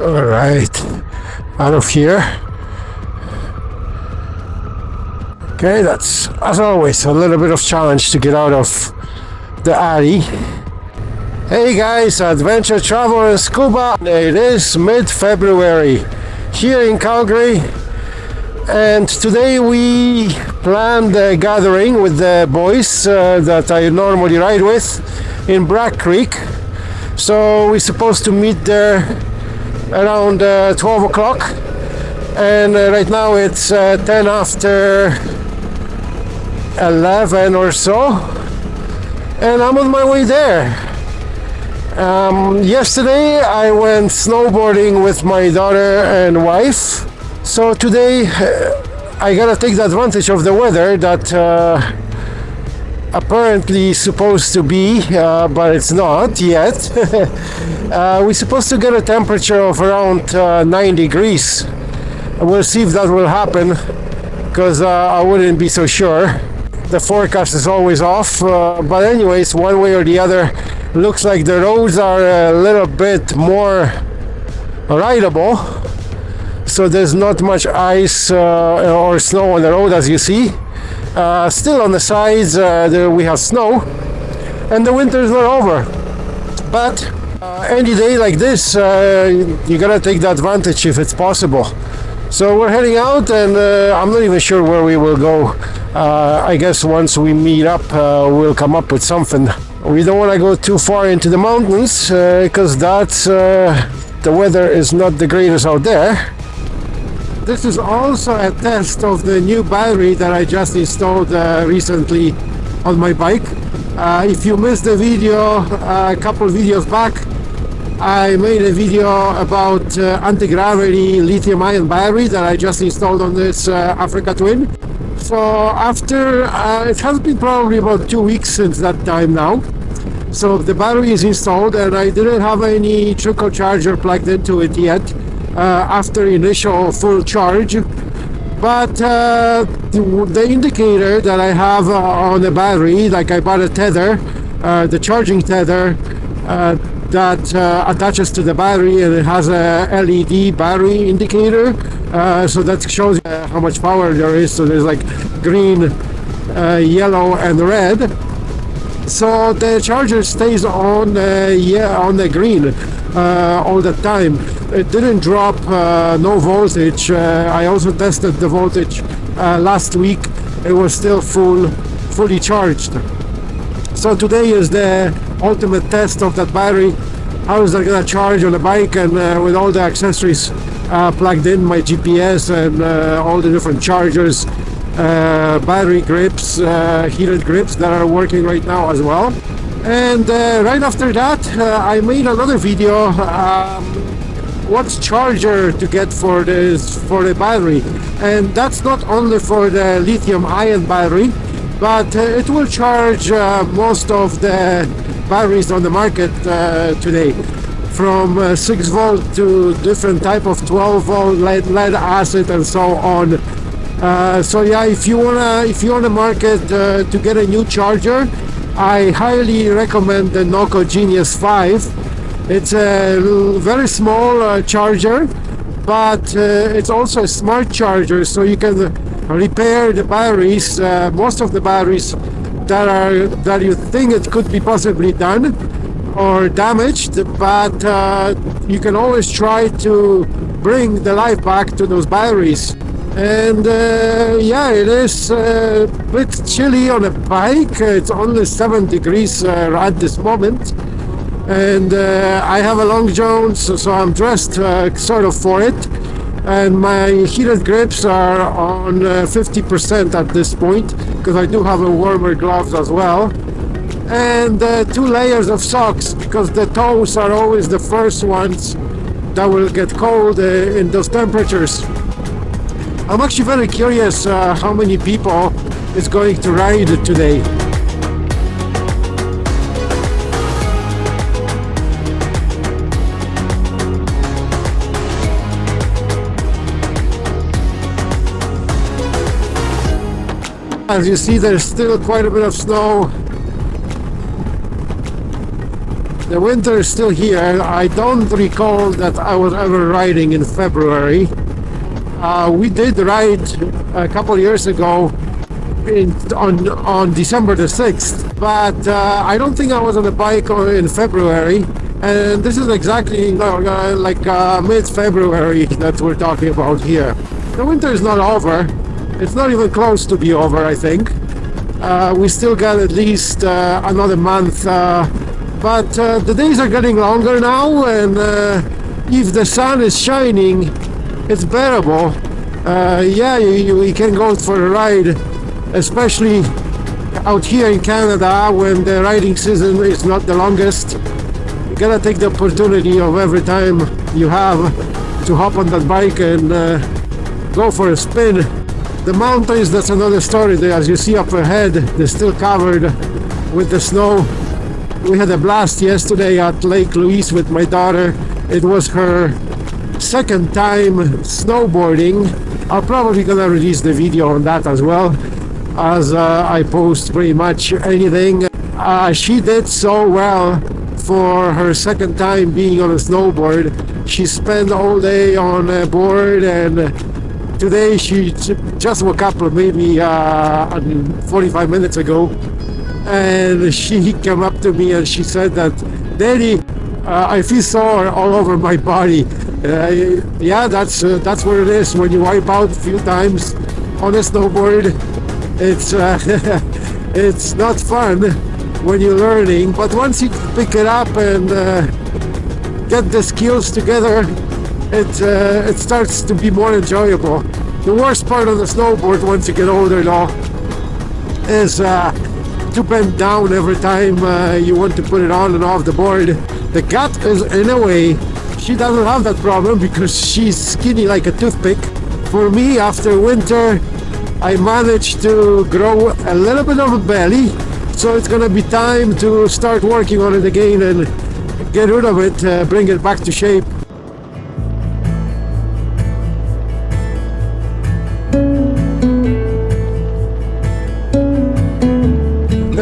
All right, out of here. Okay, that's as always a little bit of challenge to get out of the alley. Hey guys, adventure travel and scuba. It is mid-February here in Calgary, and today we planned a gathering with the boys uh, that I normally ride with in Bragg Creek. So we're supposed to meet there around uh, 12 o'clock, and uh, right now it's uh, 10 after 11 or so. And I'm on my way there. Um, yesterday I went snowboarding with my daughter and wife. So today uh, I gotta take the advantage of the weather that uh, apparently supposed to be uh, but it's not yet. Uh, we're supposed to get a temperature of around uh, 9 degrees. We'll see if that will happen because uh, I wouldn't be so sure. The forecast is always off uh, but anyways one way or the other looks like the roads are a little bit more rideable. So there's not much ice uh, or snow on the road as you see uh, still on the sides uh, there we have snow and the winter is not over but uh, any day like this uh, you gotta take the advantage if it's possible so we're heading out and uh, I'm not even sure where we will go. Uh, I guess once we meet up we'll come up with something. We don't want to go too far into the mountains because that's the weather is not the greatest out there. This is also a test of the new battery that I just installed uh, recently on my bike. if you missed the video a couple videos back I made a video about uh, anti-gravity lithium-ion battery that I just installed on this uh, Africa Twin. So after, uh, it has been probably about two weeks since that time now. So the battery is installed and I didn't have any trickle charger plugged into it yet uh, after initial full charge. But uh, the, indicator that I have uh, on the battery, like I bought a tether, the charging tether, that uh, attaches to the battery and it has a LED battery indicator uh, so that shows uh, how much power there is so there's like green uh, yellow and red so the charger stays on uh, yeah on the green uh, all the time it didn't drop no voltage. I also tested the voltage last week. It was still full fully charged. So today is the ultimate test of that battery. How is that gonna charge on the bike and uh, with all the accessories uh, plugged in my GPS and uh, all the different chargers uh, battery grips uh, heated grips that are working right now as well. And uh, right after that I made another video um, what charger to get for this for the battery. And that's not only for the lithium ion battery but it will charge most of the batteries on the market uh, today. From uh, 6 volt to different type of 12 volt lead, lead acid and so on. Uh, so yeah if you wanna if you want to market uh, to get a new charger I highly recommend the Noco Genius 5 it's a very small uh, charger but uh, it's also a smart charger so you can repair the batteries most of the batteries that are that you think it could be possibly done or damaged but uh, you can always try to bring the life back to those batteries. And uh, yeah it is uh, a bit chilly on a bike. It's only 7 degrees uh, at this moment and uh, I have a long john so, I'm dressed uh, sort of for it. And my heated grips are on 50% at this point because I do have a warmer gloves as well. And uh, two layers of socks because the toes are always the first ones that will get cold uh, in those temperatures. I'm actually very curious uh, how many people is going to ride today As you see, there's still quite a bit of snow. The winter is still here. I don't recall that I was ever riding in February. Uh, we did ride a couple years ago in, on on December the 6th, but uh, I don't think I was on a bike in February. And this is exactly uh, like uh, mid-February that we're talking about here. The winter is not over. It's not even close to be over, I think. Uh, we still got at least uh, another month, uh, but uh, the days are getting longer now, and if the sun is shining, it's bearable. yeah, you, you can go for a ride, especially out here in Canada when the riding season is not the longest you gotta take the opportunity of every time you have to hop on that bike and uh, go for a spin. The mountains, that's another story. As you see up ahead, they're still covered with the snow. We had a blast yesterday at Lake Louise with my daughter. It was her second time snowboarding. I'm probably gonna release the video on that as well as uh, I post pretty much anything. Uh, she did so well for her second time being on a snowboard. She spent all day on a board and today she just woke up maybe uh, 45 minutes ago and she came up to me and she said that Daddy uh, I feel sore all over my body. Uh, yeah that's uh, that's what it is. When you wipe out a few times on a snowboard it's uh, it's not fun when you're learning. But once you pick it up and uh, get the skills together it uh, it starts to be more enjoyable. The worst part of the snowboard once you get older though is uh, to bend down every time uh, you want to put it on and off the board. The cat is in a way she doesn't have that problem because she's skinny like a toothpick. For me after winter I managed to grow a little bit of a belly so it's gonna be time to start working on it again and get rid of it, uh, bring it back to shape.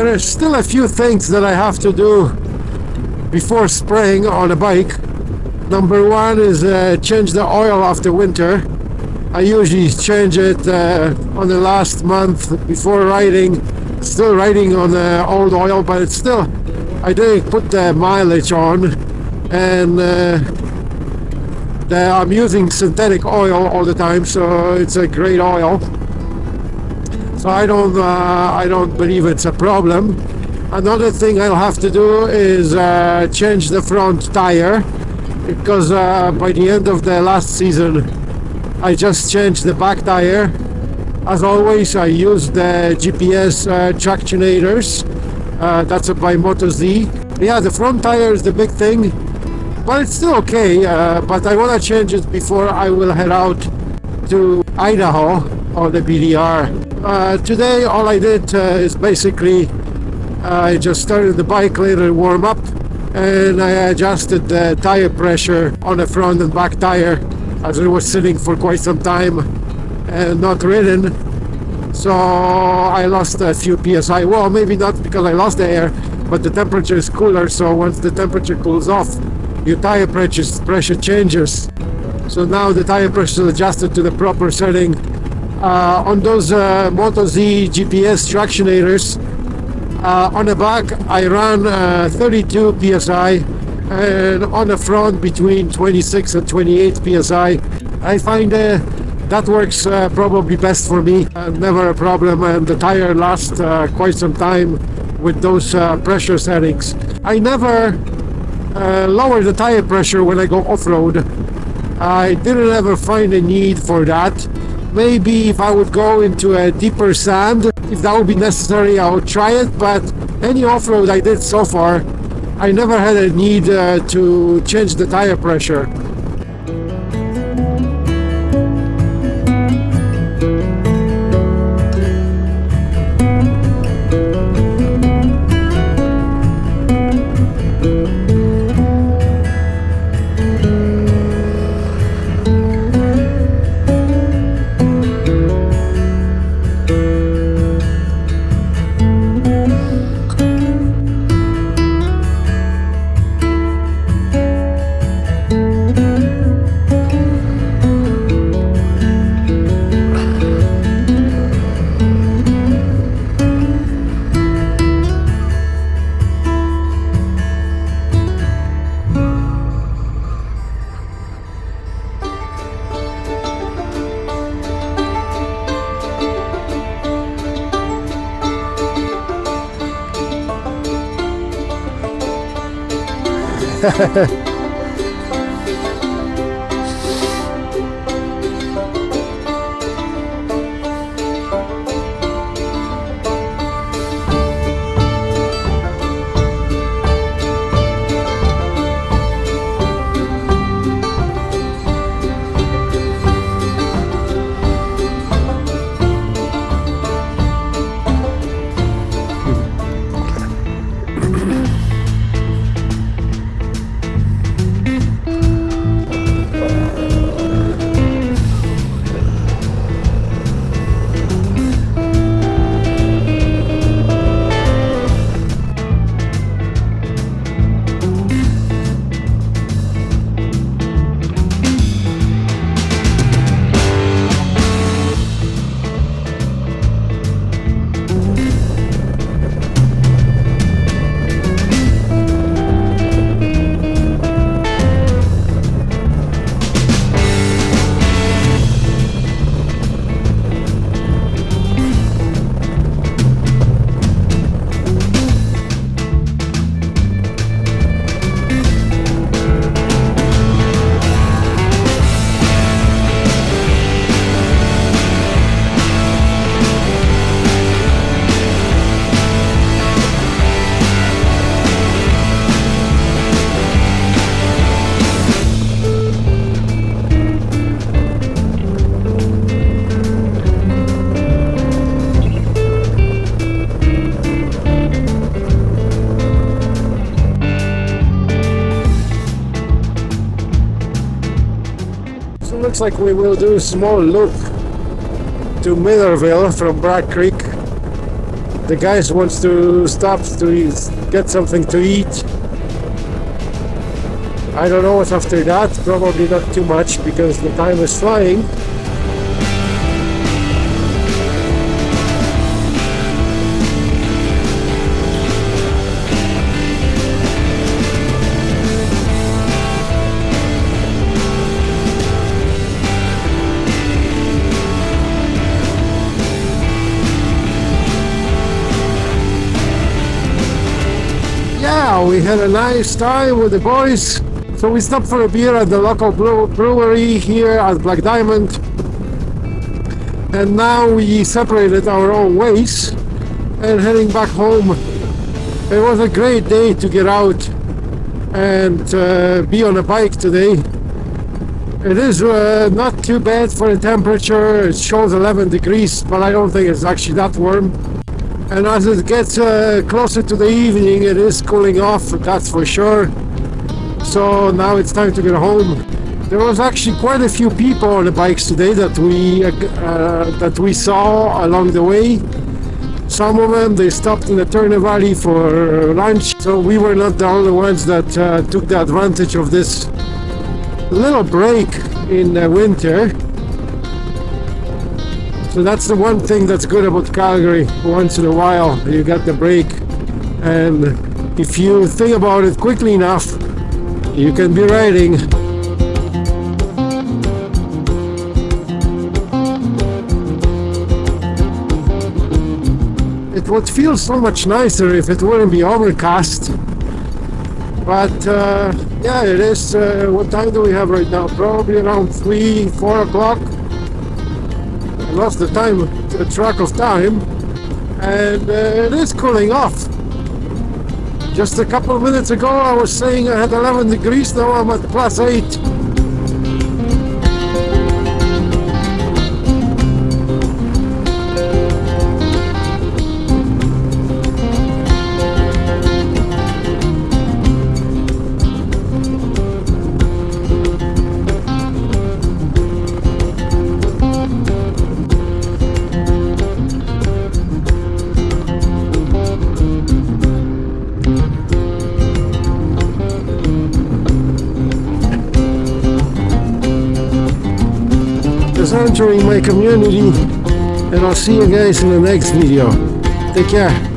There are still a few things that I have to do before spraying on a bike. Number one is uh, change the oil after winter. I usually change it uh, on the last month before riding still riding on the old oil but it's still I didn't put the mileage on and uh, the, I'm using synthetic oil all the time so it's a great oil so I don't uh, I don't believe it's a problem another thing I'll have to do is uh, change the front tire because uh, by the end of the last season I just changed the back tire as always, I use the GPS uh, tractionators. Uh, that's by Motoz. Yeah, the front tire is the big thing, but it's still okay. Uh, but I want to change it before I will head out to Idaho on the BDR. Uh, today, all I did uh, is basically I just started the bike, later warm up, and I adjusted the tire pressure on the front and back tire as it was sitting for quite some time and not ridden. So I lost a few psi well maybe not because I lost the air but the temperature is cooler so once the temperature cools off your tire pressure, pressure changes. So now the tire pressure is adjusted to the proper setting on those uh, Motoz GPS tractionators uh, on the back I run uh, 32 psi and on the front between 26 and 28 psi I find uh, that works uh, probably best for me. Uh, never a problem and the tire lasts uh, quite some time with those uh, pressure settings. I never uh, lower the tire pressure when I go off-road. I didn't ever find a need for that. Maybe if I would go into a deeper sand, if that would be necessary, I would try it. But any off-road I did so far, I never had a need uh, to change the tire pressure. So looks like we will do a small loop to Millarville from Bragg Creek. The guys wants to stop to eat- get something to eat. I don't know what's after that, probably not too much because the time is flying. Yeah, we had a nice time with the boys. So we stopped for a beer at the local brewery here at Black Diamond. And now we separated our own ways and heading back home. It was a great day to get out and uh, be on a bike today. It is uh, not too bad for the temperature. It shows 11 degrees, but I don't think it's actually that warm. And as it gets uh, closer to the evening, it is cooling off, that's for sure. So now it's time to get home. There was actually quite a few people on the bikes today that we uh, that we saw along the way. Some of them they stopped in the Turner Valley for lunch, so we were not the only ones that uh, took the advantage of this little break in the winter. So that's the one thing that's good about Calgary. Once in a while, you get the break, and if you think about it quickly enough, you can be riding. It would feel so much nicer if it wouldn't be overcast. But uh, yeah, it is. Uh, what time do we have right now? Probably around three, four o'clock lost the time, the track of time, and uh, it is cooling off. Just a couple of minutes ago I was saying I had 11 degrees, now I'm at plus 8. is entering my community and I'll see you guys in the next video. Take care.